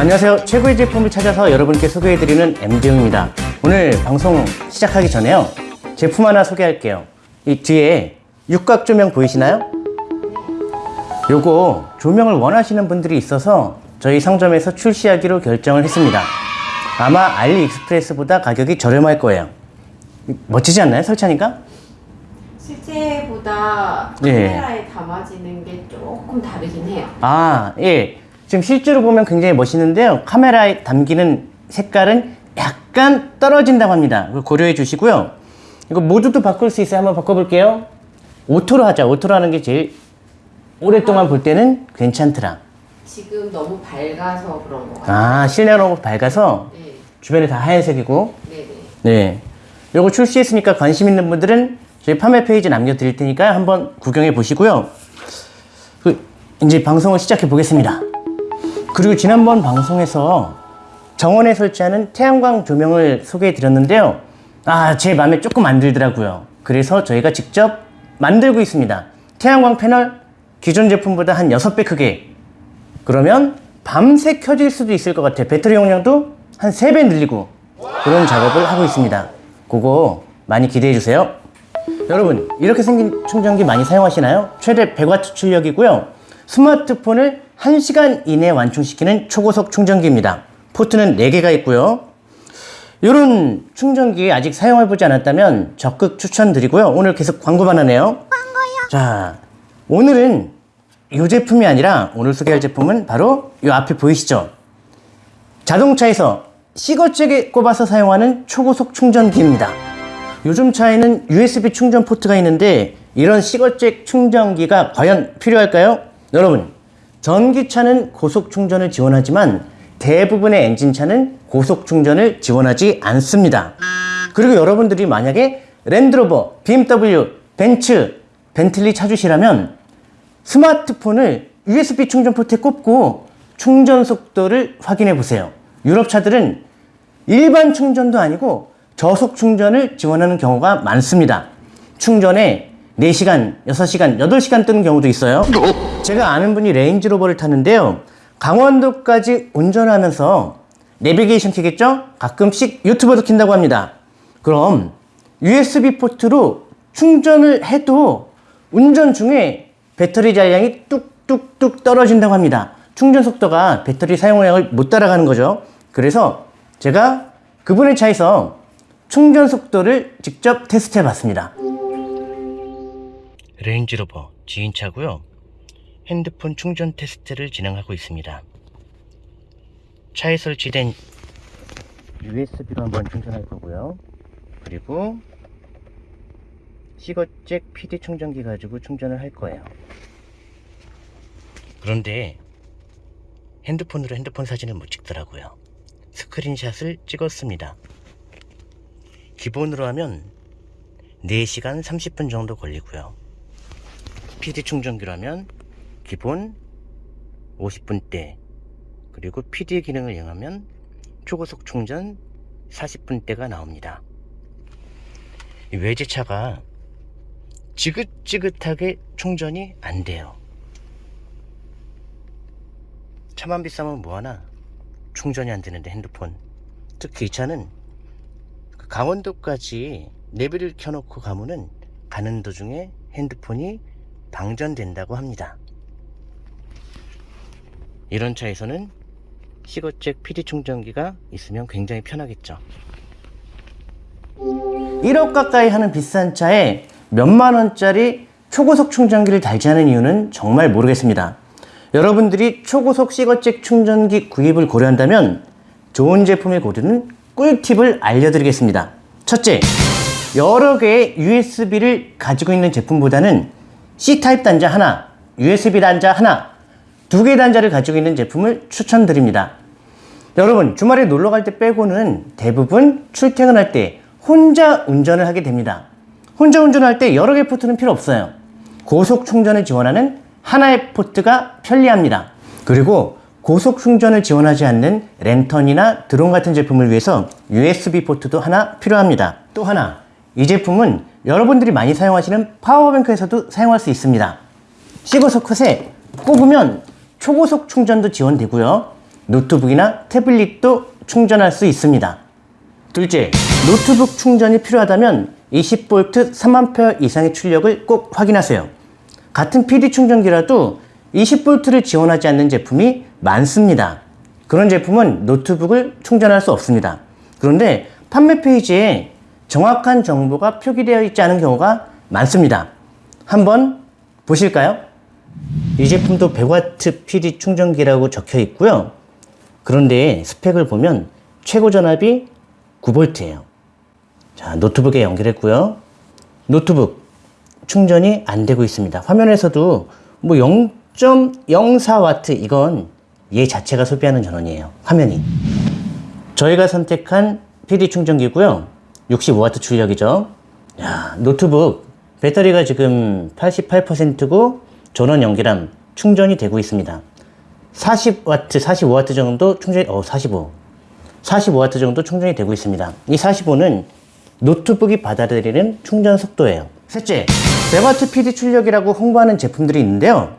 안녕하세요. 최고의 제품을 찾아서 여러분께 소개해드리는 MD용입니다. 오늘 방송 시작하기 전에요. 제품 하나 소개할게요. 이 뒤에 육각 조명 보이시나요? 요거 조명을 원하시는 분들이 있어서 저희 상점에서 출시하기로 결정을 했습니다. 아마 알리익스프레스보다 가격이 저렴할 거예요. 멋지지 않나요? 설치하니까? 실제보다 예. 카메라에 담아지는 게 조금 다르긴 해요. 아, 예. 지금 실제로 보면 굉장히 멋있는데요. 카메라에 담기는 색깔은 약간 떨어진다고 합니다. 그걸 고려해 주시고요. 이거 모드도 바꿀 수 있어요. 한번 바꿔볼게요. auto로 하자. auto로 하는 게 제일 오랫동안 볼 때는 괜찮더라. 지금 너무 밝아서 그런 거 같아요. 아, 실내가 너무 밝아서 네, 주변이 다 하얀색이고. 네, 네. 네. 요거 출시했으니까 관심 있는 분들은 저희 판매 페이지 남겨드릴 테니까 한번 구경해 보시고요. 그, 이제 방송을 시작해 보겠습니다. 그리고 지난번 방송에서 정원에 설치하는 태양광 조명을 소개해 드렸는데요. 아, 제 마음에 조금 안 들더라고요. 그래서 저희가 직접 만들고 있습니다. 태양광 패널 기존 제품보다 한 6배 크게. 그러면 밤새 켜질 수도 있을 것 같아요. 배터리 용량도 한 3배 늘리고 그런 작업을 하고 있습니다. 그거 많이 기대해 주세요. 여러분, 이렇게 생긴 충전기 많이 사용하시나요? 최대 100W 출력이고요. 스마트폰을 1시간 이내에 완충시키는 초고속 충전기입니다. 포트는 4개가 있고요. 이런 충전기 아직 사용해보지 않았다면 적극 추천드리고요. 오늘 계속 광고만 하네요. 광고요? 자, 오늘은 이 제품이 아니라 오늘 소개할 제품은 바로 이 앞에 보이시죠? 자동차에서 시거잭에 꼽아서 사용하는 초고속 충전기입니다. 요즘 차에는 USB 충전 포트가 있는데 이런 시거잭 충전기가 과연 필요할까요? 여러분, 전기차는 고속 충전을 지원하지만 대부분의 엔진차는 고속 충전을 지원하지 않습니다. 그리고 여러분들이 만약에 랜드로버, BMW, 벤츠, 벤틀리 찾으시라면 스마트폰을 USB 충전 포트에 꼽고 충전 속도를 확인해 보세요. 유럽 차들은 일반 충전도 아니고 저속 충전을 지원하는 경우가 많습니다. 충전에 4시간, 6시간, 8시간 뜨는 경우도 있어요. 제가 아는 분이 레인지로버를 탔는데요. 강원도까지 운전하면서 내비게이션 키겠죠? 가끔씩 유튜브도 킨다고 합니다. 그럼 USB 포트로 충전을 해도 운전 중에 배터리 잔량이 뚝뚝뚝 떨어진다고 합니다. 충전 속도가 배터리 사용량을 못 따라가는 거죠. 그래서 제가 그분의 차에서 충전 속도를 직접 테스트 해봤습니다. 레인지로버 지인차고요. 핸드폰 충전 테스트를 진행하고 있습니다. 차에 설치된 USB로 한번 충전할 거고요. 그리고 시거잭 PD 충전기 가지고 충전을 할 거예요. 그런데 핸드폰으로 핸드폰 사진을 못 찍더라고요. 스크린샷을 찍었습니다. 기본으로 하면 4시간 30분 정도 걸리고요. PD 충전기로 하면 기본 50분대 그리고 PD 기능을 이용하면 초고속 충전 40분대가 나옵니다. 이 외제차가 지긋지긋하게 충전이 안 돼요. 차만 비싸면 뭐하나 충전이 안 되는데 핸드폰 특히 이 차는 그 강원도까지 내비를 켜놓고 가면은 가는 도중에 핸드폰이 방전된다고 합니다. 이런 차에서는 시거잭 PD 충전기가 있으면 굉장히 편하겠죠. 1억 가까이 하는 비싼 차에 몇만 원짜리 초고속 충전기를 달지 않은 이유는 정말 모르겠습니다. 여러분들이 초고속 시거잭 충전기 구입을 고려한다면 좋은 제품을 고르는 꿀팁을 알려드리겠습니다. 첫째, 여러 개의 USB를 가지고 있는 제품보다는 C타입 단자 하나, USB 단자 하나, 두 개의 단자를 가지고 있는 제품을 추천드립니다. 여러분, 주말에 놀러 갈 때 빼고는 대부분 출퇴근할 때 혼자 운전을 하게 됩니다. 혼자 운전할 때 여러 개의 포트는 필요 없어요. 고속 충전을 지원하는 하나의 포트가 편리합니다. 그리고 고속 충전을 지원하지 않는 랜턴이나 드론 같은 제품을 위해서 USB 포트도 하나 필요합니다. 또 하나, 이 제품은 여러분들이 많이 사용하시는 파워뱅크에서도 사용할 수 있습니다. 시거소컷에 꼽으면 초고속 충전도 지원되고요. 노트북이나 태블릿도 충전할 수 있습니다. 둘째, 노트북 충전이 필요하다면 20V 3A 이상의 출력을 꼭 확인하세요. 같은 PD 충전기라도 20V를 지원하지 않는 제품이 많습니다. 그런 제품은 노트북을 충전할 수 없습니다. 그런데 판매 페이지에 정확한 정보가 표기되어 있지 않은 경우가 많습니다. 한번 보실까요? 이 제품도 100W PD 충전기라고 적혀 있고요. 그런데 스펙을 보면 최고 전압이 9V예요. 자, 노트북에 연결했고요. 노트북 충전이 안 되고 있습니다. 화면에서도 뭐 0.04W 이건 얘 자체가 소비하는 전원이에요. 화면이. 저희가 선택한 PD 충전기고요. 65W 출력이죠. 야, 노트북 배터리가 지금 88%고 전원 연결함 충전이 되고 있습니다. 40W, 45W 정도 충전이 어, 45. 45W 정도 충전이 되고 있습니다. 이 45는 노트북이 받아들이는 충전 속도예요. 셋째, 100W PD 출력이라고 홍보하는 제품들이 있는데요.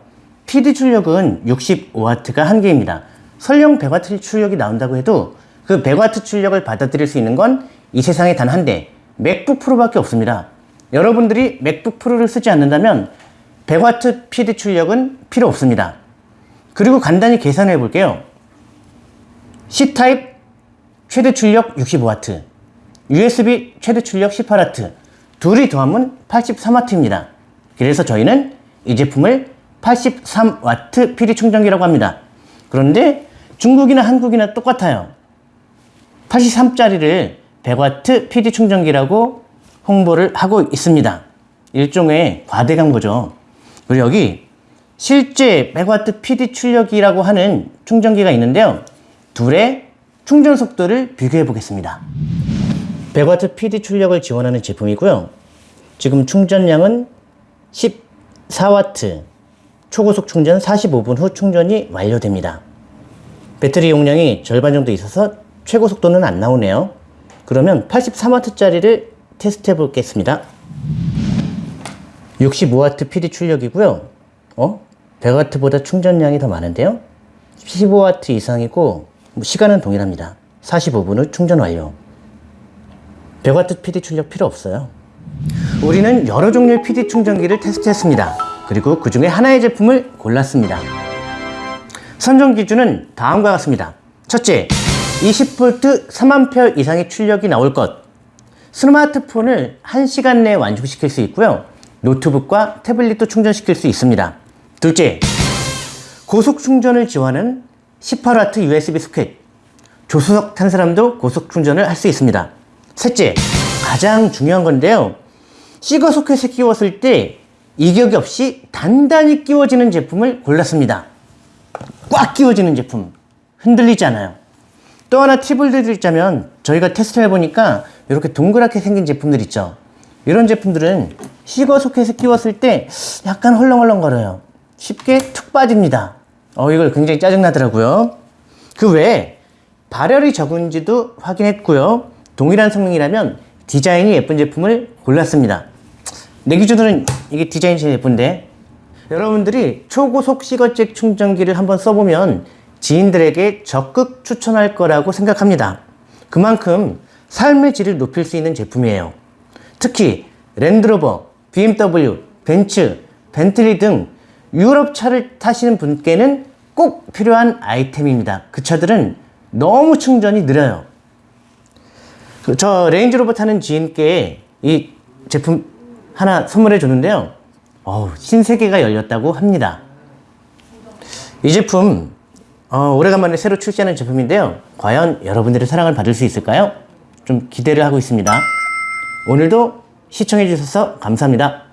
PD 출력은 65W가 한계입니다. 설령 100W 출력이 나온다고 해도 그 100W 출력을 받아들일 수 있는 건 이 세상에 단 한 대, 맥북 프로밖에 없습니다. 여러분들이 맥북 프로를 쓰지 않는다면 100W PD 출력은 필요 없습니다. 그리고 간단히 계산해 볼게요. C타입 최대 출력 65W, USB 최대 출력 18W, 둘이 더하면 83W입니다. 그래서 저희는 이 제품을 83W PD 충전기라고 합니다. 그런데 중국이나 한국이나 똑같아요. 83짜리를 100W PD 충전기라고 홍보를 하고 있습니다. 일종의 과대 광고죠. 그리고 여기 실제 100W PD 출력이라고 하는 충전기가 있는데요. 둘의 충전 속도를 비교해 보겠습니다. 100W PD 출력을 지원하는 제품이고요. 지금 충전량은 14W, 초고속 충전 45분 후 충전이 완료됩니다. 배터리 용량이 절반 정도 있어서 최고 속도는 안 나오네요. 그러면 83W짜리를 테스트 해 보겠습니다. 65W PD 출력이고요. 어? 100W보다 충전량이 더 많은데요? 15W 이상이고 뭐 시간은 동일합니다. 45분 후 충전 완료. 100W PD 출력 필요 없어요. 우리는 여러 종류의 PD 충전기를 테스트했습니다. 그리고 그 중에 하나의 제품을 골랐습니다. 선정 기준은 다음과 같습니다. 첫째, 20V 3A 이상의 출력이 나올 것. 스마트폰을 1시간 내에 완충시킬 수 있고요. 노트북과 태블릿도 충전시킬 수 있습니다. 둘째, 고속 충전을 지원하는 18W USB 소켓. 조수석 탄 사람도 고속 충전을 할 수 있습니다. 셋째, 가장 중요한 건데요. 시거 소켓에 끼웠을 때 이격이 없이 단단히 끼워지는 제품을 골랐습니다. 꽉 끼워지는 제품. 흔들리지 않아요. 또 하나 팁을 드리자면 저희가 테스트를 해보니까 이렇게 동그랗게 생긴 제품들 있죠. 이런 제품들은 시거 소켓에 끼웠을 때 약간 헐렁헐렁거려요. 쉽게 툭 빠집니다. 어, 이걸 굉장히 짜증나더라고요. 그 외에 발열이 적은지도 확인했고요. 동일한 성능이라면 디자인이 예쁜 제품을 골랐습니다. 내 기준으로는 이게 디자인이 제일 예쁜데 여러분들이 초고속 시거잭 충전기를 한번 써보면 지인들에게 적극 추천할 거라고 생각합니다. 그만큼 삶의 질을 높일 수 있는 제품이에요. 특히 랜드로버, BMW, 벤츠, 벤틀리 등 유럽 차를 타시는 분께는 꼭 필요한 아이템입니다. 그 차들은 너무 충전이 느려요. 그저 레인지로버 타는 지인께 이 제품 하나 선물해 줬는데요. 어우, 신세계가 열렸다고 합니다. 이 제품 어, 오래간만에 새로 출시하는 제품인데요. 과연 여러분들의 사랑을 받을 수 있을까요? 좀 기대를 하고 있습니다. 오늘도 시청해 주셔서 감사합니다.